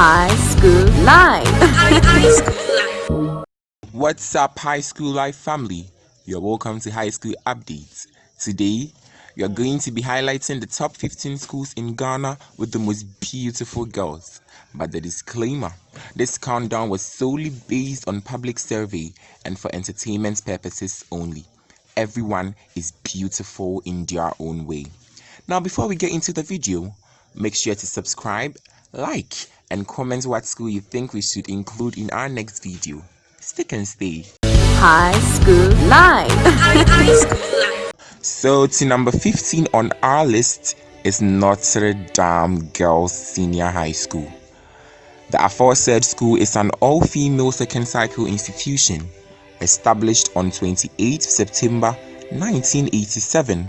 High School Life. What's up, High School Life family? You're welcome to High School Updates. Today, are going to be highlighting the top 15 schools in Ghana with the most beautiful girls. But the disclaimer this countdown was solely based on public survey and for entertainment purposes only. Everyone is beautiful in their own way. Now, before we get into the video, make sure to subscribe, like, and comment what school you think we should include in our next video. Stick and stay. High School Life. so, to number 15 on our list is Notre Dame Girls Senior High School. The aforesaid school is an all female second cycle institution established on 28 September 1987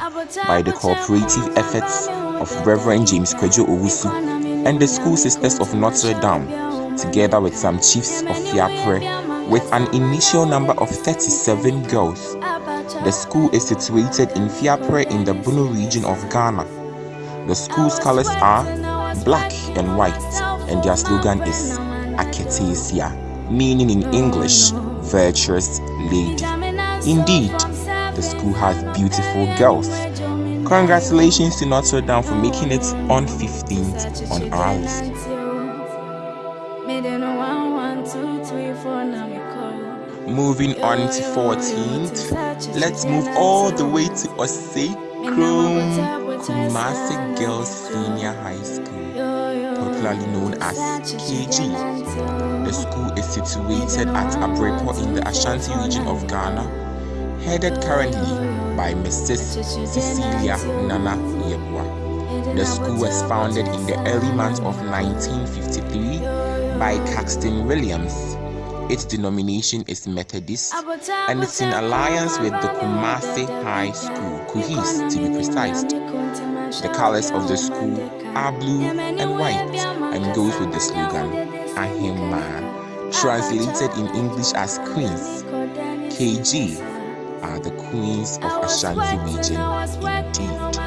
by the cooperative efforts of Reverend James Kwadwo Owusu and the School Sisters of Notre Dame, together with some chiefs of Fiapre, with an initial number of 37 girls. The school is situated in Fiapre in the Bono region of Ghana. The school's colors are black and white, and their slogan is Aketesia, meaning in English, virtuous lady. Indeed, the school has beautiful girls. Congratulations to Notre Dame for making it on 15th on our list. Moving on to 14th, let's move all the way to Osei Kumasi Girls Senior High School, popularly known as KG. The school is situated at Abrepor in the Ashanti region of Ghana headed currently by Mrs. Cecilia Nana Yeboah. The school was founded in the early months of 1953 by Caxton Williams. Its denomination is Methodist and it's in alliance with the Kumasi High School, Kuhis to be precise. The colors of the school are blue and white and goes with the slogan Ahima, translated in English as Queens. KG are the queens of Ashanti region indeed.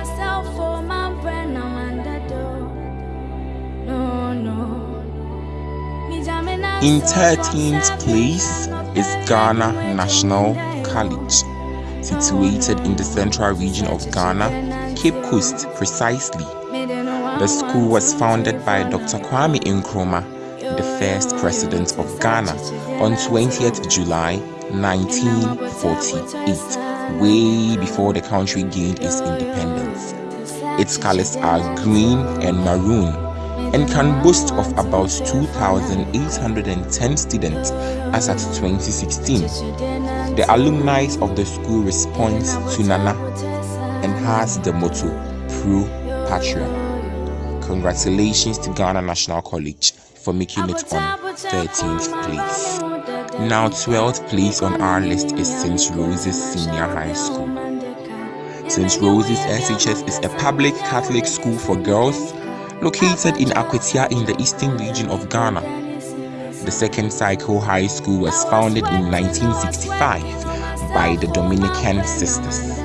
In 13th place is Ghana National College, situated in the central region of Ghana, Cape Coast precisely. The school was founded by Dr. Kwame Nkrumah, the first president of Ghana, on 20th July 1948, way before the country gained its independence. Its colors are green and maroon and can boast of about 2,810 students as at 2016. The alumni of the school respond to Nana and has the motto Pro Patria. Congratulations to Ghana National College for making it on 13th place. Now 12th place on our list is St. Rose's Senior High School. St. Rose's SHS is a public Catholic school for girls located in Akwatia in the eastern region of Ghana. The second cycle high school was founded in 1965 by the Dominican Sisters.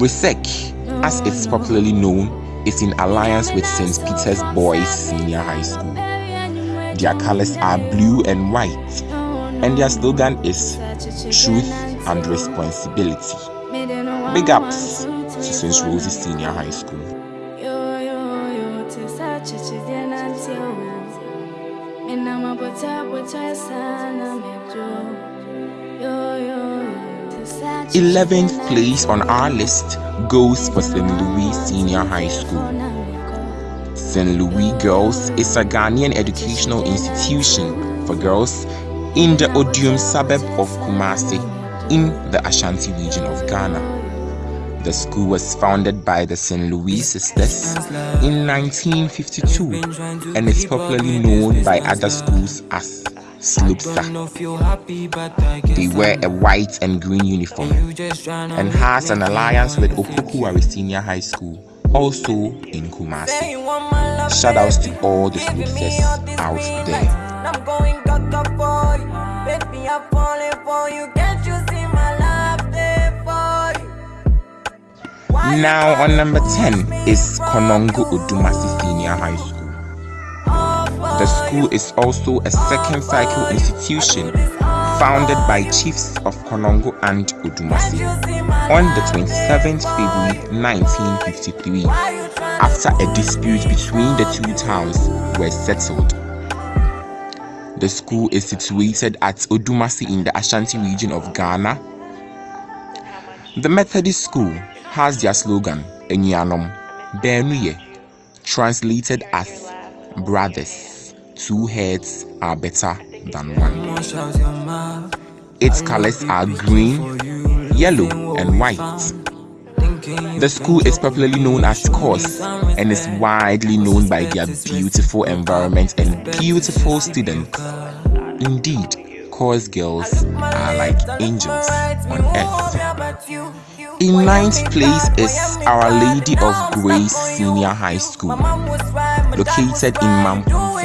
RESEC, as it's popularly known, is in alliance with St. Peter's Boys Senior High School. Their colors are blue and white and their slogan is Truth and Responsibility. Big ups to St. Rose's Senior High School. Eleventh place on our list goes for St. Louis Senior High School. St. Louis Girls is a Ghanaian educational institution for girls in the Oduom suburb of Kumasi in the Ashanti region of Ghana. The school was founded by the St. Louis Sisters in 1952 and is popularly known by other schools as Slupsa. They wear a white and green uniform and has an alliance with Opoku Senior High School, also in Kumasi. Shout outs to all the Slupsas out there. Now on number 10 is Konongo Odumasi Senior High School. The school is also a second cycle institution founded by chiefs of Konongo and Odumasi on the 27th February 1953 after a dispute between the two towns was settled. The school is situated at Odumasi in the Ashanti region of Ghana. The Methodist school has their slogan, Enyanom, Benuye, translated as brothers. Two heads are better than one. Its colors are green, yellow, and white. The school is popularly known as CORS and is widely known by their beautiful environment and beautiful students. Indeed, CORS girls are like angels on earth. In ninth place is Our Lady of Grace Senior High School, located in Mampong,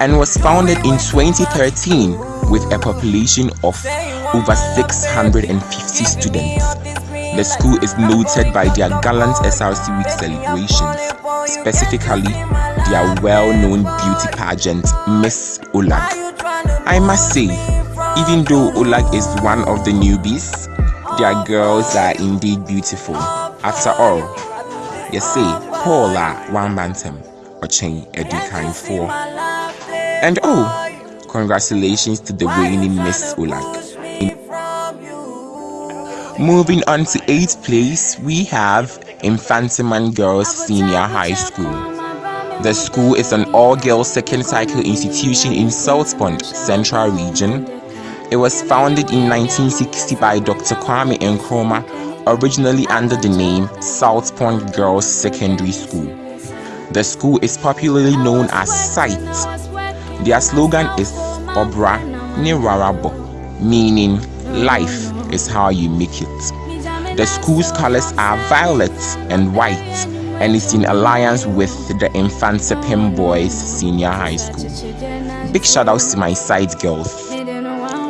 and was founded in 2013 with a population of over 650 students. The school is noted by their gallant SRC Week celebrations, specifically their well-known beauty pageant, Miss Olag. I must say, even though Olag is one of the newbies, their girls are indeed beautiful. After all, you see, Paula one bantam, Ochen Edukain four. And oh, congratulations to the reigning Miss Olag. Moving on to 8th place, we have Mfantiman Girls Senior High School. The school is an all-girls second cycle institution in Saltpond, Central Region, it was founded in 1960 by Dr. Kwame Nkrumah, originally under the name Saltpond Girls Secondary School. The school is popularly known as SITE. Their slogan is Obra Nirarabo, meaning life is how you make it. The school's colors are violet and white and is in alliance with the Mfantsipim Boys Senior High School. Big shout outs to my side girls.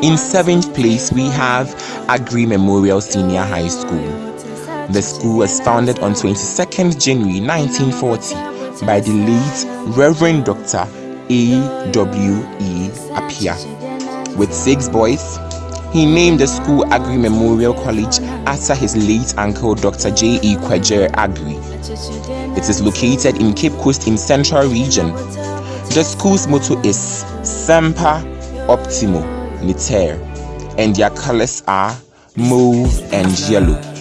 In seventh place, we have Aggrey Memorial Senior High School. The school was founded on 22nd January 1940 by the late Reverend Dr. A. W. E. Apia. With six boys, he named the school Aggrey Memorial College after his late uncle Dr. J. E. Kwegyir Aggrey. It is located in Cape Coast in Central Region. The school's motto is Semper Optimo Niter, and their colors are mauve and yellow.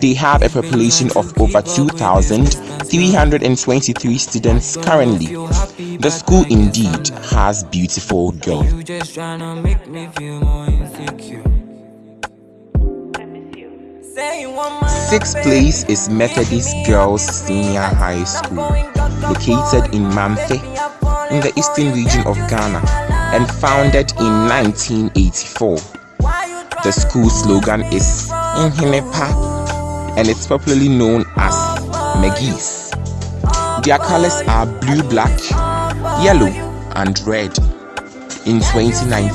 They have a population of over 2,323 students currently. The school indeed has beautiful girls. Sixth place is Methodist Girls Senior High School, located in Mamfe, in the eastern region of Ghana and founded in 1984. The school slogan is Inhinepa and it's popularly known as Megis. Their colors are blue, black, yellow, and red. In 2019,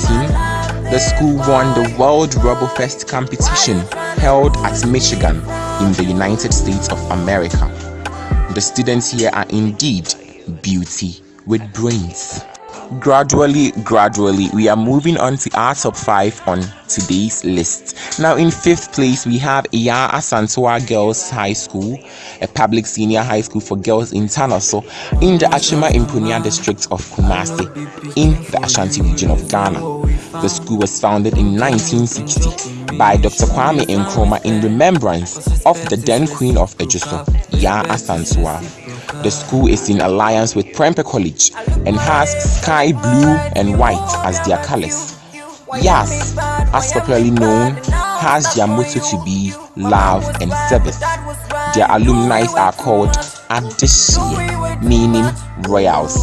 the school won the World Robofest competition held at Michigan in the United States of America. The students here are indeed beauty with brains gradually gradually we are moving on to our top five on today's list now in fifth place we have yaa asantewaa girls high school a public senior high school for girls in tanoso in the achima impunia district of kumasi in the ashanti region of ghana the school was founded in 1960 by Dr. Kwame Nkrumah in remembrance of the then Queen of Ejisu, Yaa Asantewaa. The school is in alliance with Prempeh College and has sky blue and white as their colors. Yas, as popularly known, has their motto to be love and service. Their alumni are called Adishie, meaning royals.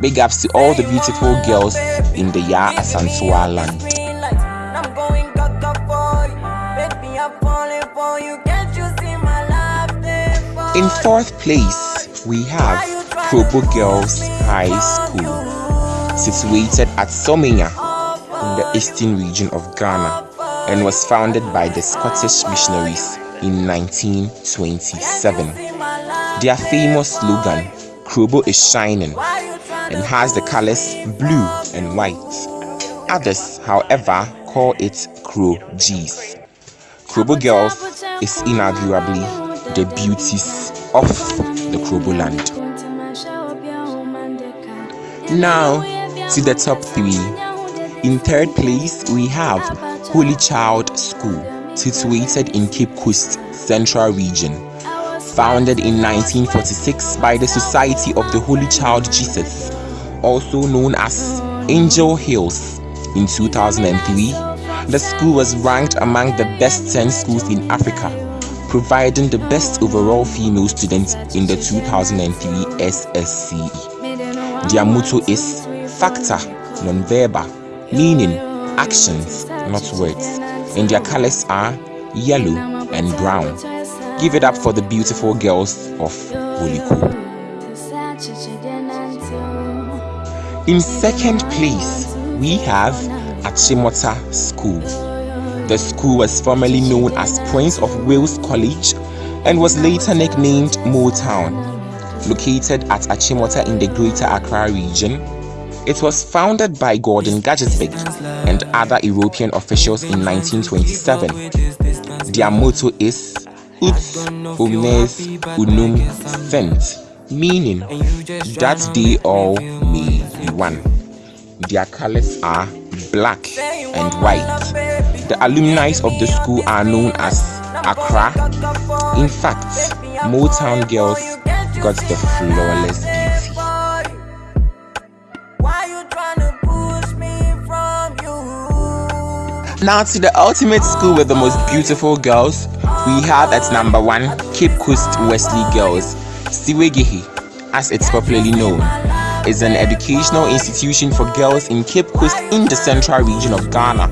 Big ups to all the beautiful girls in the Yaa Asantewaa land. In fourth place, we have Krobo Girls High School, situated at Somanya in the eastern region of Ghana and was founded by the Scottish missionaries in 1927. Their famous slogan, Krobo is shining, and has the colors blue and white. Others, however, call it Kro G's. Krobo Girls is inarguably the beauties of the Krobo land. Now to the top three. In third place, we have Holy Child School, situated in Cape Coast Central Region. Founded in 1946 by the Society of the Holy Child Jesus, also known as Angel Hills. In 2003, the school was ranked among the best 10 schools in Africa, providing the best overall female student in the 2003 SSCE. Their motto is Facta non-verbal, meaning actions, not words, and their colors are yellow and brown. Give it up for the beautiful girls of Holiko. In second place, we have Achimota School. The school was formerly known as Prince of Wales College and was later nicknamed Motown. Located at Achimota in the Greater Accra region, it was founded by Gordon Guggisberg and other European officials in 1927. Their motto is Ut omnes unum sint, meaning that they all may be one. Their colors are black and white. The alumni of the school are known as Akora. In fact, Motown girls got the flawless beauty. Now to the ultimate school with the most beautiful girls, we have at number one Cape Coast Wesley Girls. Siwegehi, as it's popularly known, is an educational institution for girls in Cape Coast in the central region of Ghana.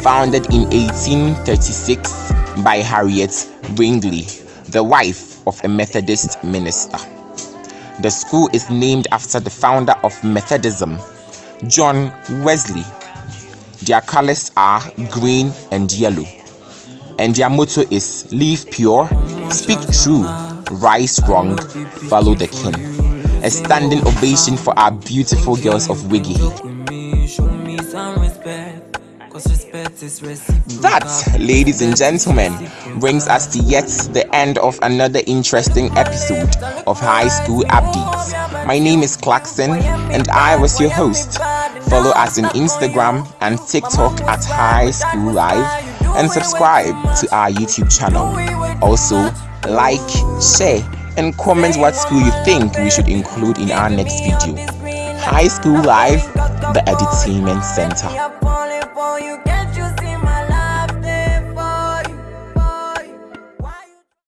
Founded in 1836 by Harriet Wrigley, the wife of a Methodist minister. The school is named after the founder of Methodism, John Wesley, their colors are green and yellow. And their motto is Live pure, speak true, rise wrong, follow the king. A standing ovation for our beautiful girls of Wiggy. That, ladies and gentlemen, brings us to yet the end of another interesting episode of High School Updates. My name is Clarkson, and I was your host. Follow us on Instagram and TikTok at High School Live, and subscribe to our YouTube channel. Also, like, share, and comment what school you think we should include in our next video. High School Life, the Edutainment Center.